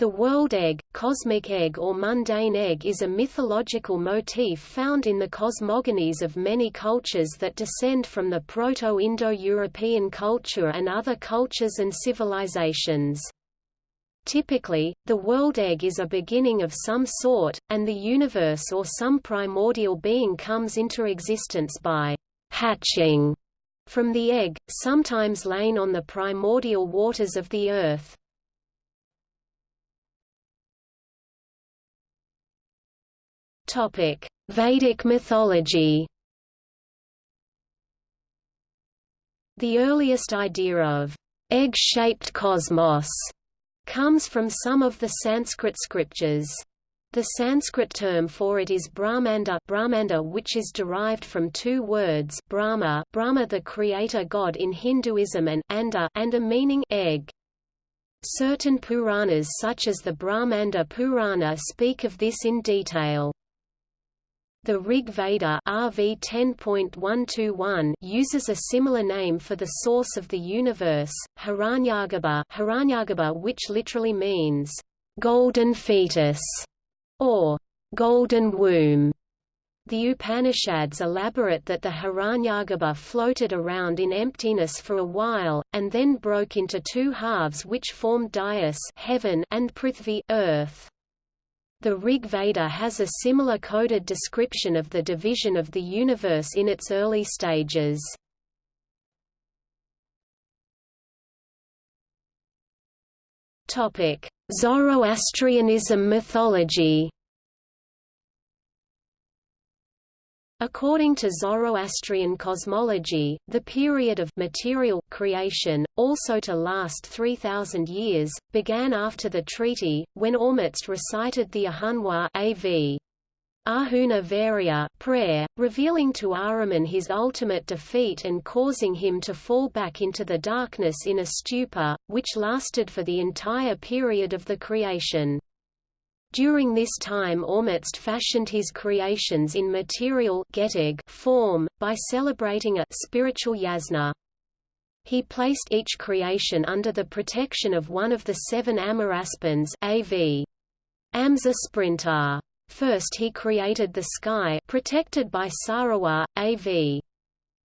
The world egg, cosmic egg or mundane egg is a mythological motif found in the cosmogonies of many cultures that descend from the Proto-Indo-European culture and other cultures and civilizations. Typically, the world egg is a beginning of some sort, and the universe or some primordial being comes into existence by hatching from the egg, sometimes laying on the primordial waters of the earth. Topic: Vedic mythology. The earliest idea of egg-shaped cosmos comes from some of the Sanskrit scriptures. The Sanskrit term for it is Brahmanda, Brahmanda which is derived from two words Brahma, Brahma the creator god in Hinduism and anda, and a meaning egg. Certain Puranas such as the Brahmanda Purana speak of this in detail. The Rig Veda RV 10.121 uses a similar name for the source of the universe, Hiranyagarbha, Hiranyagarbha which literally means, "...golden fetus", or "...golden womb". The Upanishads elaborate that the Hiranyagarbha floated around in emptiness for a while, and then broke into two halves which formed Dyaus heaven and Prithvi earth. The Rig Veda has a similar coded description of the division of the universe in its early stages. Zoroastrianism mythology According to Zoroastrian cosmology, the period of material creation, also to last 3,000 years, began after the treaty, when Ormuzd recited the Ahunwar AV. Ahuna Vairya prayer, revealing to Ahriman his ultimate defeat and causing him to fall back into the darkness in a stupor, which lasted for the entire period of the creation. During this time Ormuzd fashioned his creations in material form, by celebrating a spiritual yasna. He placed each creation under the protection of one of the seven Amahraspands AV. Amza Sprintar. First he created the sky protected by Sarawa, AV.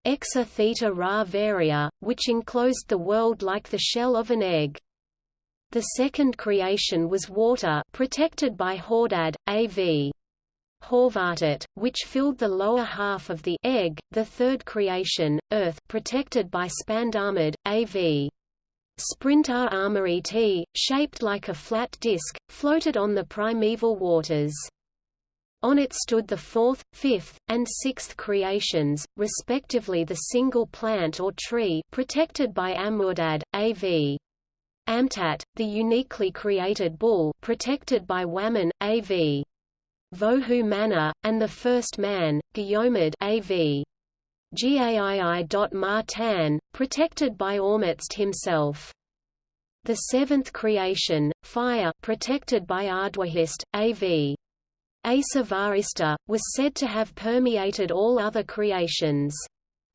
Exa Theta Ra Varia, which enclosed the world like the shell of an egg. The second creation was water protected by Hordad, A.V. Haurvatat, which filled the lower half of the egg, the third creation, earth protected by Spandarmad, A.V. Sprintar Armory T, shaped like a flat disk, floated on the primeval waters. On it stood the fourth, fifth, and sixth creations, respectively the single plant or tree protected by Amurdad, A.V. Amtat, the uniquely created bull protected by Waman, A.V. Vohu Manah, and the first man, Gyomid A.V. Gaii. protected by Ormuzd himself. The seventh creation, fire protected by Ardwahisht, A.V. Asa Varista, was said to have permeated all other creations.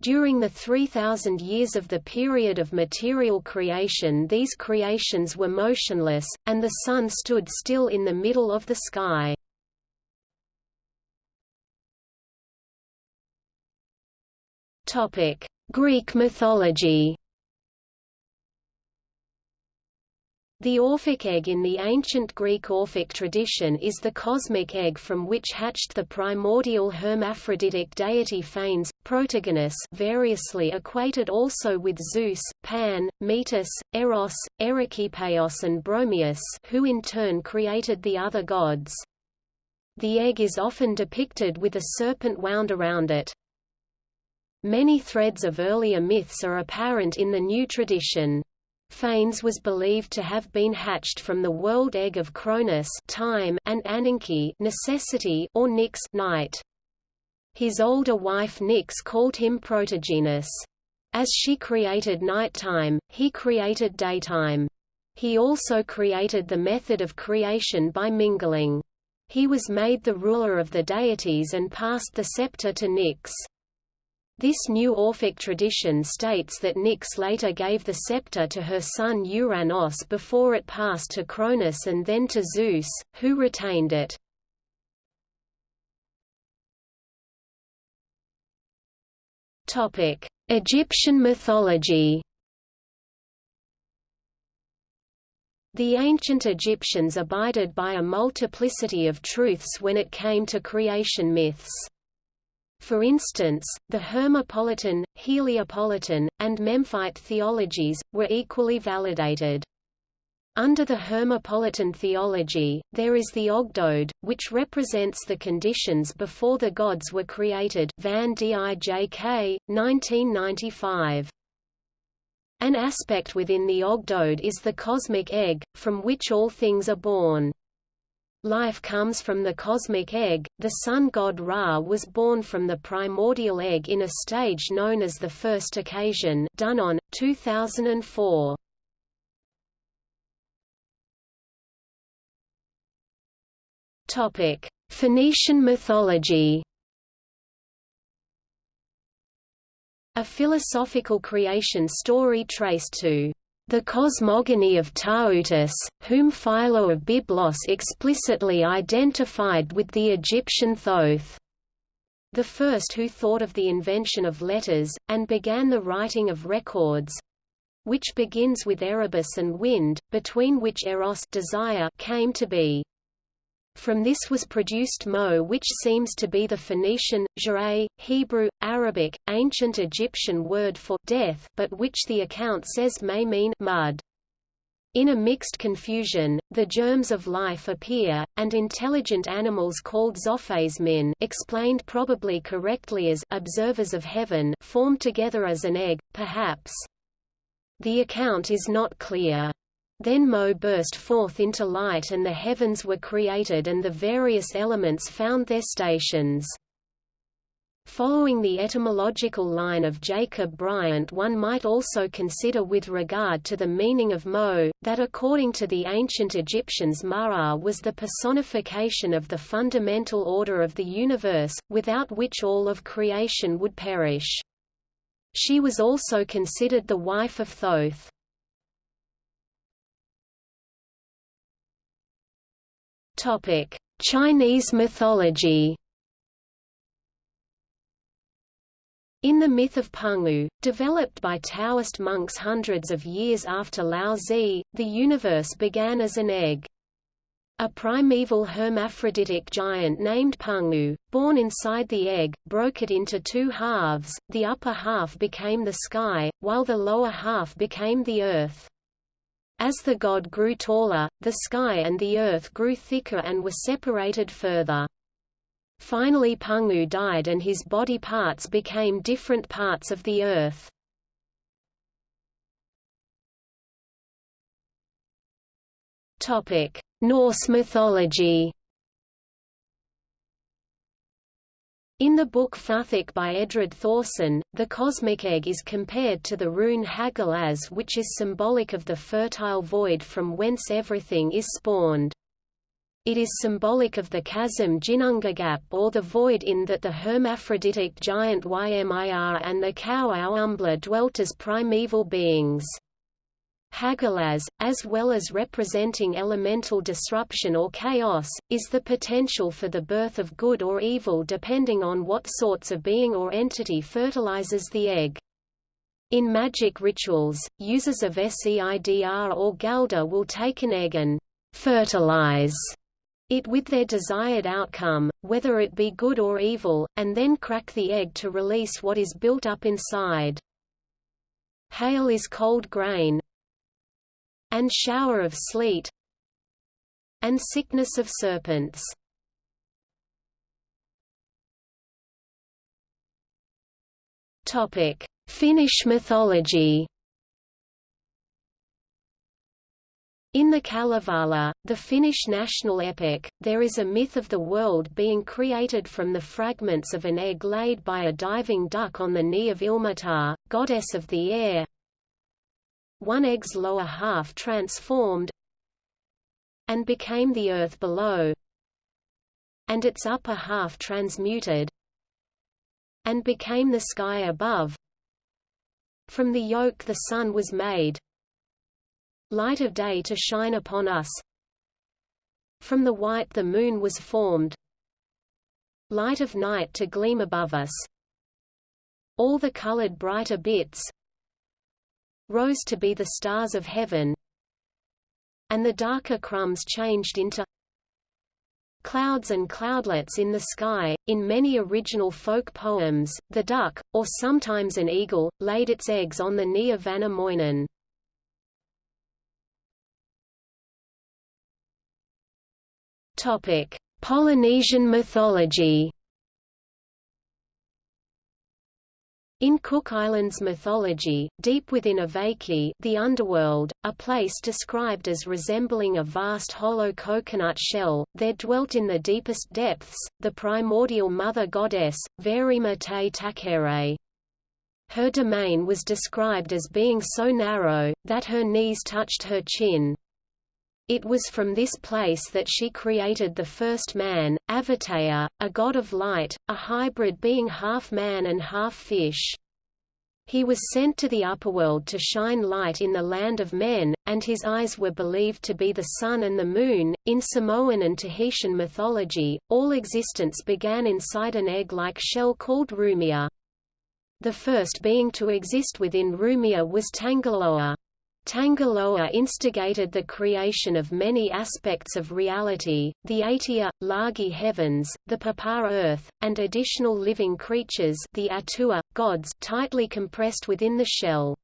During the 3,000 years of the period of material creation these creations were motionless, and the sun stood still in the middle of the sky. Greek mythology The Orphic egg in the ancient Greek Orphic tradition is the cosmic egg from which hatched the primordial hermaphroditic deity Phanes, Protogonus variously equated also with Zeus, Pan, Metis, Eros, Erikepaios and Bromius who in turn created the other gods. The egg is often depicted with a serpent wound around it. Many threads of earlier myths are apparent in the new tradition. Phanes was believed to have been hatched from the world egg of Chronos time and Ananke necessity or Nyx night. His older wife Nyx called him Protogenus. As she created nighttime, he created daytime. He also created the method of creation by mingling. He was made the ruler of the deities and passed the scepter to Nyx. This new Orphic tradition states that Nyx later gave the scepter to her son Uranos before it passed to Cronus and then to Zeus, who retained it. Egyptian mythology The ancient Egyptians abided by a multiplicity of truths when it came to creation myths. For instance, the Hermopolitan, Heliopolitan, and Memphite theologies, were equally validated. Under the Hermopolitan theology, there is the Ogdoad, which represents the conditions before the gods were created Van Dijk, 1995. An aspect within the Ogdoad is the cosmic egg, from which all things are born. Life comes from the cosmic egg. The sun god Ra was born from the primordial egg in a stage known as the first occasion, Dunnon, 2004. Topic: Phoenician mythology. A philosophical creation story traced to the cosmogony of Tautus, whom Philo of Byblos explicitly identified with the Egyptian Thoth. The first who thought of the invention of letters, and began the writing of records, which begins with Erebus and wind, between which eros desire came to be. From this was produced Mo which seems to be the Phoenician, Jere, Hebrew, Arabic, ancient Egyptian word for death but which the account says may mean mud. In a mixed confusion, the germs of life appear, and intelligent animals called Zophasemin explained probably correctly as observers of heaven formed together as an egg, perhaps. The account is not clear. Then Mo burst forth into light and the heavens were created and the various elements found their stations. Following the etymological line of Jacob Bryant one might also consider with regard to the meaning of Mo, that according to the ancient Egyptians Ma'at was the personification of the fundamental order of the universe, without which all of creation would perish. She was also considered the wife of Thoth. Topic: Chinese mythology. In the myth of Pangu, developed by Taoist monks hundreds of years after Lao Tzu, the universe began as an egg. A primeval hermaphroditic giant named Pangu, born inside the egg, broke it into two halves, the upper half became the sky, while the lower half became the earth. As the god grew taller, the sky and the earth grew thicker and were separated further. Finally Pangu died and his body parts became different parts of the earth. Norse mythology In the book Futhark by Edred Thorsson, the cosmic egg is compared to the rune Hagalaz which is symbolic of the fertile void from whence everything is spawned. It is symbolic of the chasm Ginnungagap or the void in that the hermaphroditic giant Ymir and the cow Auumbla dwelt as primeval beings. Hagalaz, as well as representing elemental disruption or chaos, is the potential for the birth of good or evil depending on what sorts of being or entity fertilizes the egg. In magic rituals, users of Seidr or Galdr will take an egg and fertilize it with their desired outcome, whether it be good or evil, and then crack the egg to release what is built up inside. Hail is cold grain, and shower of sleet and sickness of serpents. Topic: Finnish mythology. In the Kalevala, the Finnish national epic, there is a myth of the world being created from the fragments of an egg laid by a diving duck on the knee of Ilmatar, goddess of the air, one egg's lower half transformed and became the earth below and its upper half transmuted and became the sky above. From the yolk the sun was made, light of day to shine upon us. From the white the moon was formed, light of night to gleam above us. All the colored brighter bits rose to be the stars of heaven, and the darker crumbs changed into clouds and cloudlets in the sky. In many original folk poems, the duck, or sometimes an eagle, laid its eggs on the knee of Väinämöinen. Topic: Polynesian mythology. In Cook Islands mythology, deep within Avaiki the underworld, a place described as resembling a vast hollow coconut shell, there dwelt in the deepest depths, the primordial mother goddess, Vari-Ma-Te-Takere. Her domain was described as being so narrow, that her knees touched her chin. It was from this place that she created the first man, Avatea, a god of light, a hybrid being half man and half fish. He was sent to the upperworld to shine light in the land of men, and his eyes were believed to be the sun and the moon. In Samoan and Tahitian mythology, all existence began inside an egg-like shell called Rumia. The first being to exist within Rumia was Tangaloa. Tangaloa instigated the creation of many aspects of reality, the Atia, Lagi heavens, the Papa earth, and additional living creatures the Atua, gods tightly compressed within the shell.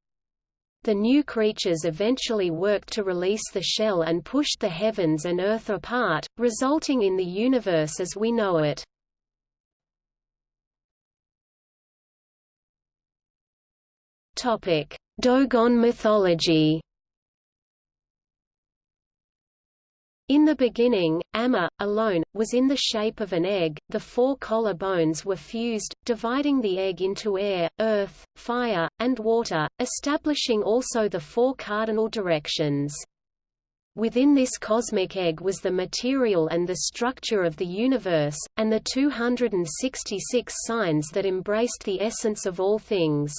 The new creatures eventually worked to release the shell and pushed the heavens and earth apart, resulting in the universe as we know it. Topic: Dogon mythology In the beginning, Amma, alone, was in the shape of an egg, the four collar bones were fused, dividing the egg into air, earth, fire, and water, establishing also the four cardinal directions. Within this cosmic egg was the material and the structure of the universe, and the 266 signs that embraced the essence of all things.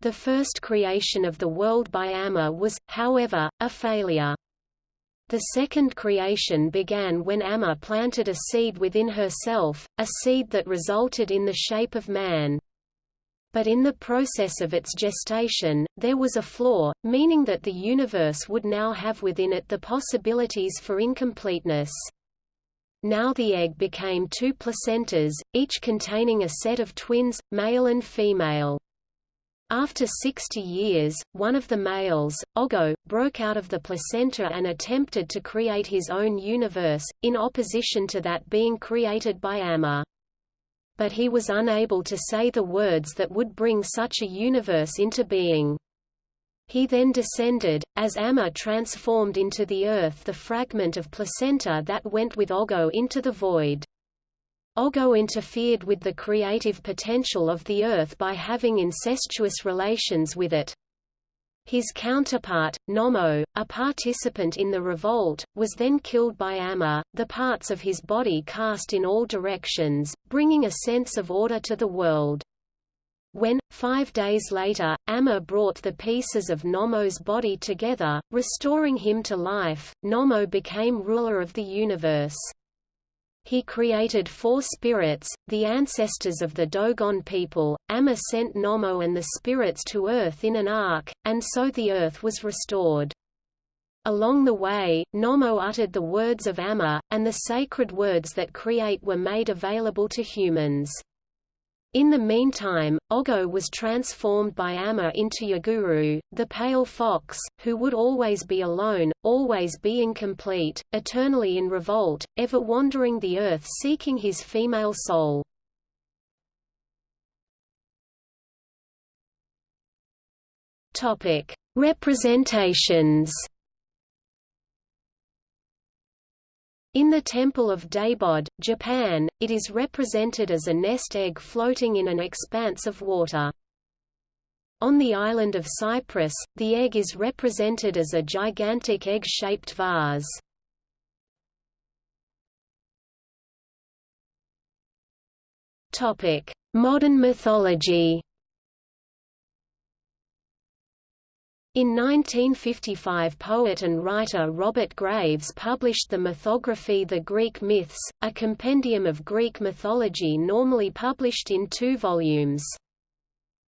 The first creation of the world by Amma was, however, a failure. The second creation began when Amma planted a seed within herself, a seed that resulted in the shape of man. But in the process of its gestation, there was a flaw, meaning that the universe would now have within it the possibilities for incompleteness. Now the egg became two placentas, each containing a set of twins, male and female. After 60 years, one of the males, Ogo, broke out of the placenta and attempted to create his own universe, in opposition to that being created by Amma. But he was unable to say the words that would bring such a universe into being. He then descended, as Amma transformed into the earth the fragment of placenta that went with Ogo into the void. Ogo interfered with the creative potential of the Earth by having incestuous relations with it. His counterpart, Nomo, a participant in the revolt, was then killed by Amma, the parts of his body cast in all directions, bringing a sense of order to the world. When, five days later, Amma brought the pieces of Nomo's body together, restoring him to life, Nomo became ruler of the universe. He created four spirits, the ancestors of the Dogon people. Amma sent Nomo and the spirits to Earth in an ark, and so the Earth was restored. Along the way, Nomo uttered the words of Amma, and the sacred words that create were made available to humans. In the meantime, Ogo was transformed by Amma into Yurugu, the pale fox, who would always be alone, always be incomplete, eternally in revolt, ever wandering the earth seeking his female soul. Representations In the Temple of Debod, Japan, it is represented as a nest egg floating in an expanse of water. On the island of Cyprus, the egg is represented as a gigantic egg-shaped vase. Modern mythology In 1955 poet and writer Robert Graves published the mythography The Greek Myths, a compendium of Greek mythology normally published in two volumes.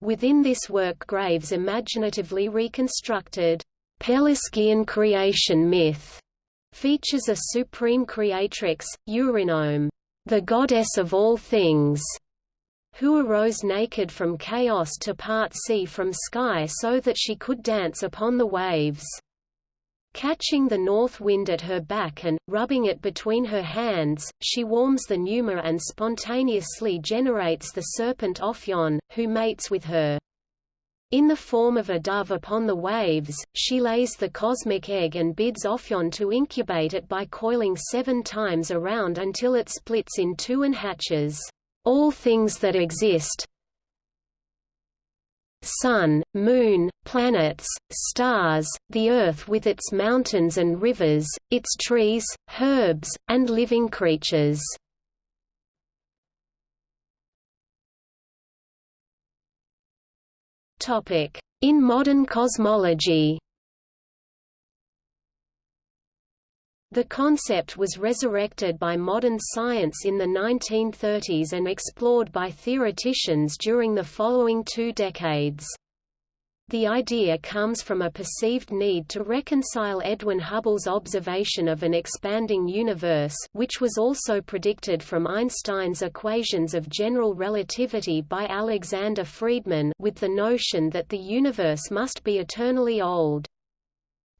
Within this work Graves imaginatively reconstructed Pelasgian creation myth, features a supreme creatrix, Eurynome, the goddess of all things, who arose naked from chaos to part sea from sky so that she could dance upon the waves. Catching the north wind at her back and, rubbing it between her hands, she warms the Pneuma and spontaneously generates the serpent Ophion, who mates with her. In the form of a dove upon the waves, she lays the cosmic egg and bids Ophion to incubate it by coiling seven times around until it splits in two and hatches all things that exist sun, moon, planets, stars, the earth with its mountains and rivers, its trees, herbs, and living creatures. In modern cosmology The concept was resurrected by modern science in the 1930s and explored by theoreticians during the following two decades. The idea comes from a perceived need to reconcile Edwin Hubble's observation of an expanding universe which was also predicted from Einstein's equations of general relativity by Alexander Friedmann with the notion that the universe must be eternally old.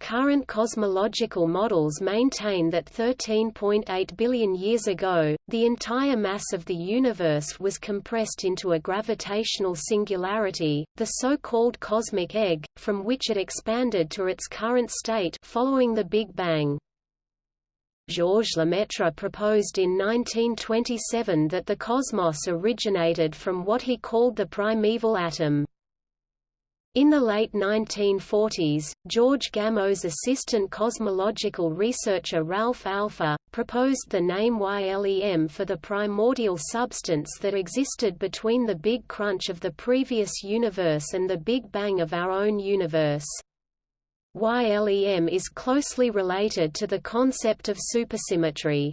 Current cosmological models maintain that 13.8 billion years ago, the entire mass of the universe was compressed into a gravitational singularity, the so-called cosmic egg, from which it expanded to its current state following the Big Bang. Georges Lemaitre proposed in 1927 that the cosmos originated from what he called the primeval atom. In the late 1940s, George Gamow's assistant cosmological researcher Ralph Alpher, proposed the name YLEM for the primordial substance that existed between the Big Crunch of the previous universe and the Big Bang of our own universe. YLEM is closely related to the concept of supersymmetry.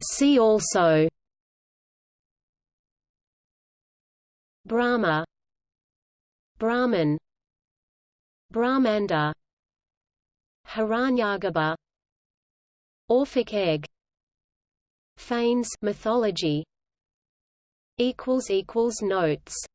See also Brahma Brahman Brahmanda Hiranyagarbha Orphic egg Phanes mythology equals equals notes